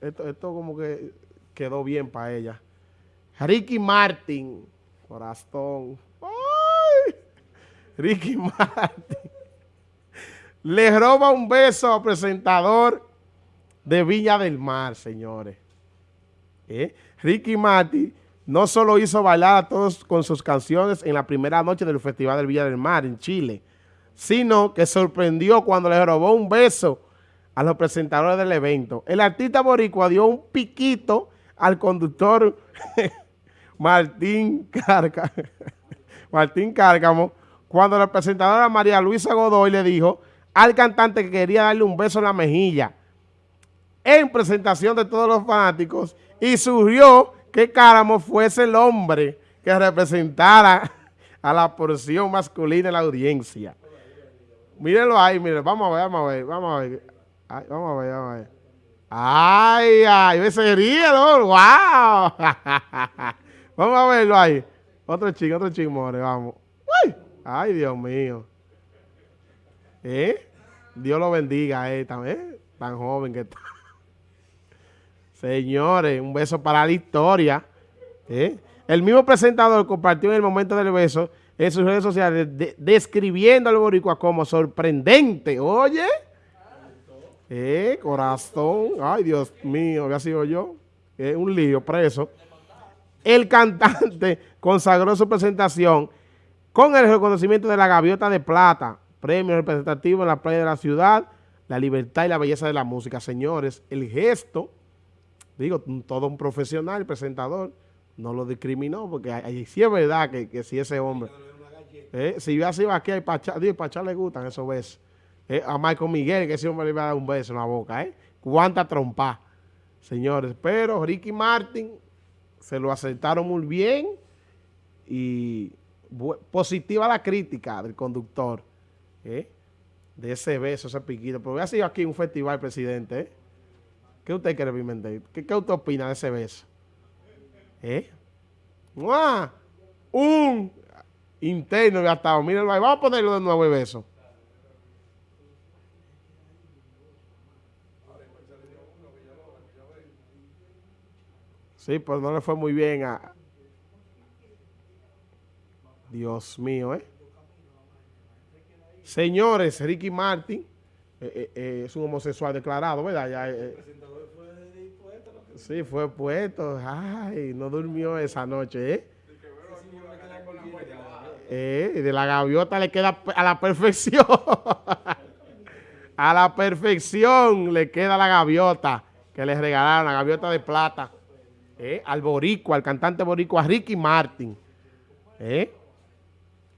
esto, esto como que quedó bien para ella. Ricky Martin, corazón. ¡Ay! Ricky Martin. Le roba un beso al presentador de Villa del Mar, señores. ¿Eh? Ricky Martin no solo hizo bailar a todos con sus canciones en la primera noche del Festival del Villa del Mar en Chile, sino que sorprendió cuando le robó un beso a los presentadores del evento. El artista boricua dio un piquito al conductor Martín Cárcamo, Martín Cárcamo cuando la presentadora María Luisa Godoy le dijo al cantante que quería darle un beso en la mejilla en presentación de todos los fanáticos y surgió que Cáramo fuese el hombre que representara a la porción masculina de la audiencia. Mírenlo ahí, miren, vamos a ver, vamos a ver, vamos a ver. Vamos a ver, vamos a ver. Ay, ay, ese ríe, ¿no? ¡Wow! vamos a verlo ahí. Otro chico, otro chico, more, vamos. ¡Ay! Ay, Dios mío. ¿Eh? Dios lo bendiga, eh, también, tan joven que está. Señores, un beso para la historia. ¿eh? El mismo presentador compartió en el momento del beso en sus redes sociales describiendo al boricua como sorprendente. Oye, eh, corazón, ay Dios mío, había sido yo, es un lío, preso. El cantante consagró su presentación con el reconocimiento de la Gaviota de Plata, premio representativo en la playa de la ciudad, la libertad y la belleza de la música. Señores, el gesto digo, todo un profesional, presentador, no lo discriminó, porque ahí sí es verdad que, si ese hombre, eh, si yo así va aquí, a Pachá le gustan esos besos. Eh, a Michael Miguel, que ese hombre le iba a dar un beso en la boca, ¿eh? Cuánta trompa, señores. Pero Ricky Martin se lo aceptaron muy bien y positiva la crítica del conductor, ¿eh? De ese beso, ese piquito. Pero voy a sido aquí un festival, presidente, ¿eh? ¿Qué usted quiere, Pimentel? ¿Qué, ¿Qué, usted opina de ese beso? ¿Eh? ¡Mua! Un interno gastado. Mírenlo ahí. Vamos a ponerlo de nuevo el beso. Sí, pues no le fue muy bien a... Dios mío, ¿eh? Señores, Ricky Martin eh, eh, eh, es un homosexual declarado, ¿verdad? Ya, Sí, fue puesto. Ay, no durmió esa noche, ¿eh? Eh, de la gaviota le queda a la perfección. a la perfección le queda la gaviota que le regalaron, la gaviota de plata. Eh, al boricua, al cantante boricua Ricky Martin. Eh.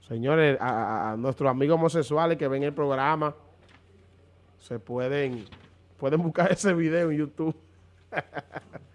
Señores, a, a, nuestros amigos homosexuales que ven el programa, se pueden, pueden buscar ese video en YouTube.